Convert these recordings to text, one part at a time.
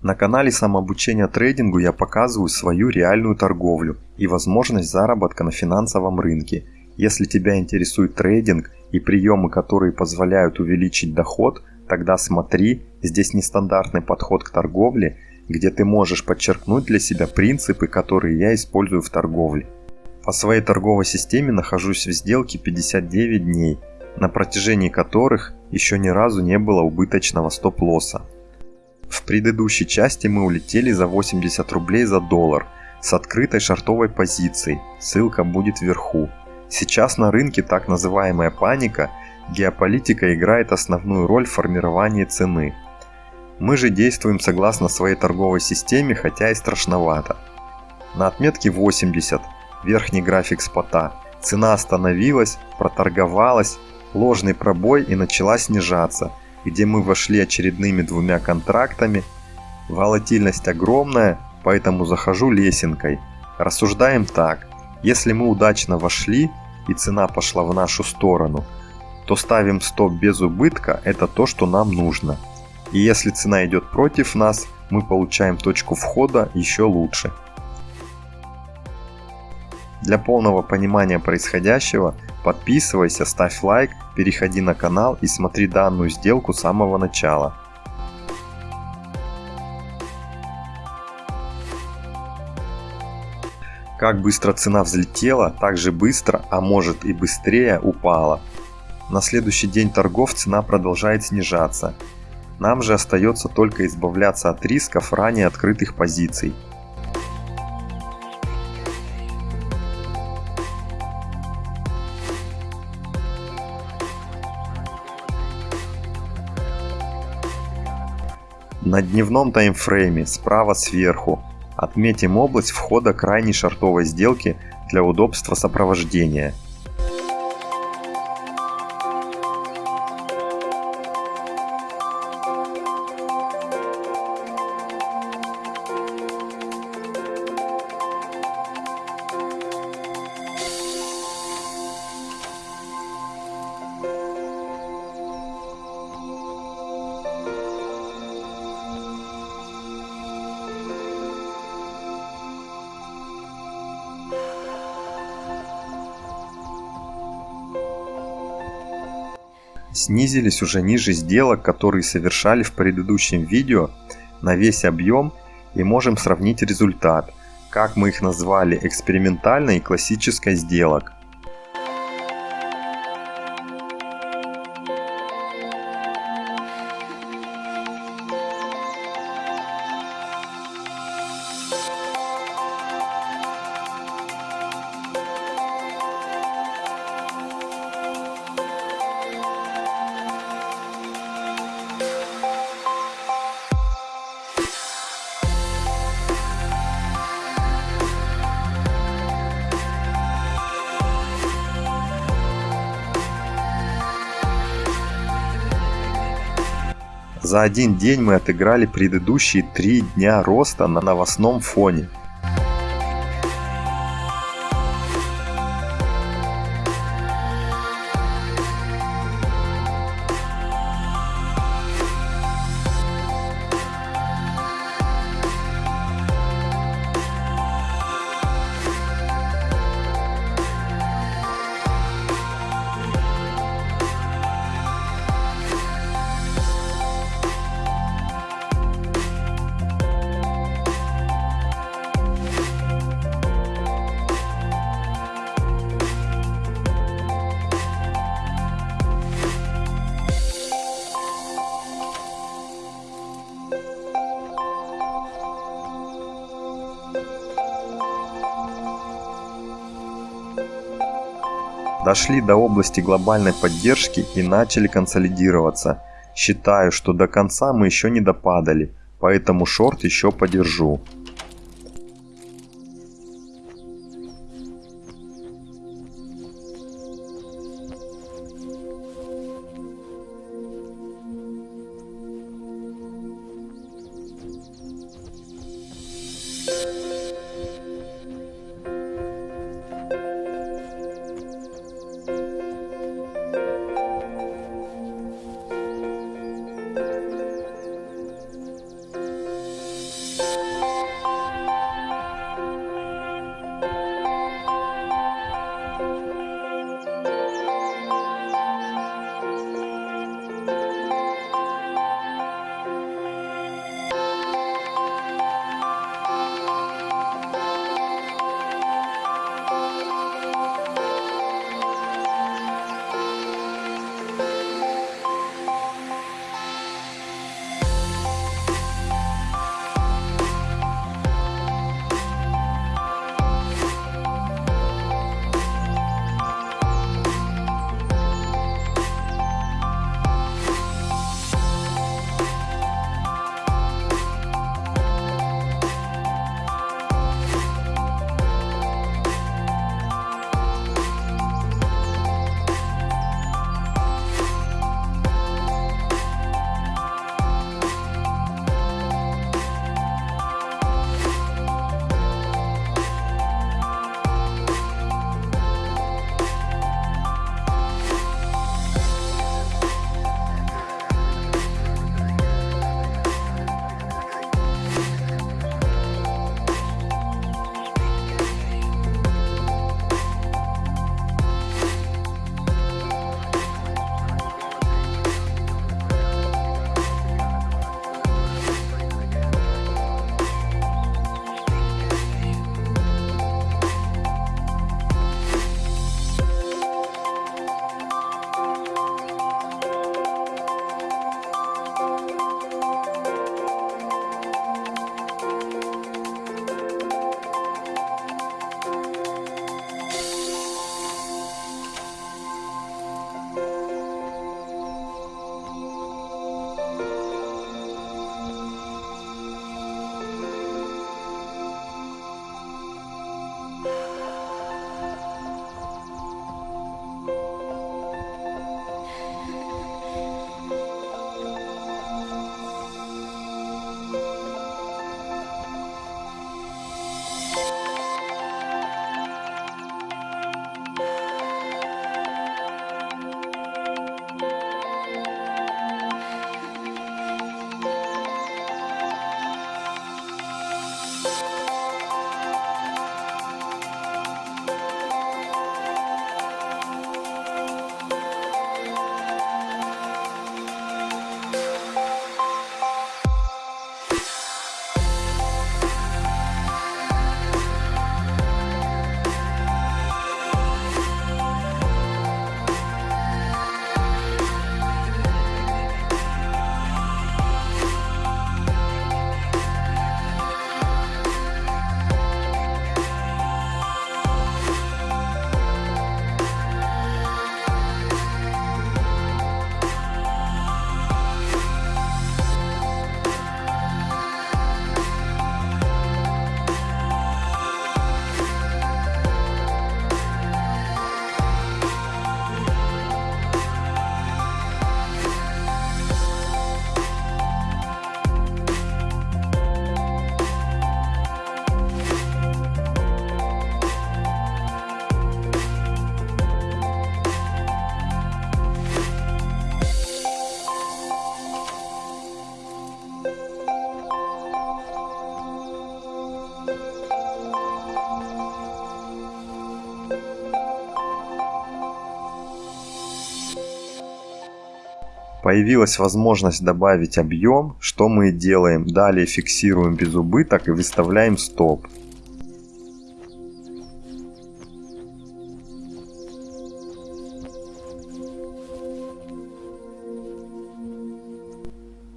На канале самообучения трейдингу я показываю свою реальную торговлю и возможность заработка на финансовом рынке. Если тебя интересует трейдинг и приемы, которые позволяют увеличить доход, тогда смотри, здесь нестандартный подход к торговле, где ты можешь подчеркнуть для себя принципы, которые я использую в торговле. По своей торговой системе нахожусь в сделке 59 дней, на протяжении которых еще ни разу не было убыточного стоп-лосса. В предыдущей части мы улетели за 80 рублей за доллар с открытой шартовой позицией, ссылка будет вверху. Сейчас на рынке так называемая паника, геополитика играет основную роль в формировании цены. Мы же действуем согласно своей торговой системе, хотя и страшновато. На отметке 80, верхний график спота, цена остановилась, проторговалась, ложный пробой и начала снижаться – где мы вошли очередными двумя контрактами. Волатильность огромная, поэтому захожу лесенкой. Рассуждаем так. Если мы удачно вошли и цена пошла в нашу сторону, то ставим стоп без убытка, это то, что нам нужно. И если цена идет против нас, мы получаем точку входа еще лучше. Для полного понимания происходящего подписывайся, ставь лайк, переходи на канал и смотри данную сделку с самого начала. Как быстро цена взлетела, так же быстро, а может и быстрее упала. На следующий день торгов цена продолжает снижаться. Нам же остается только избавляться от рисков ранее открытых позиций. На дневном таймфрейме справа сверху отметим область входа крайней шартовой сделки для удобства сопровождения. Снизились уже ниже сделок, которые совершали в предыдущем видео на весь объем и можем сравнить результат, как мы их назвали экспериментальной и классической сделок. За один день мы отыграли предыдущие три дня роста на новостном фоне. Дошли до области глобальной поддержки и начали консолидироваться. Считаю, что до конца мы еще не допадали, поэтому шорт еще подержу. Появилась возможность добавить объем, что мы и делаем. Далее фиксируем без убыток и выставляем стоп.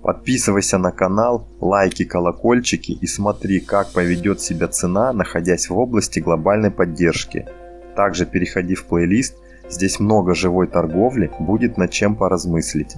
Подписывайся на канал, лайки, колокольчики и смотри, как поведет себя цена, находясь в области глобальной поддержки. Также переходи в плейлист, здесь много живой торговли, будет над чем поразмыслить.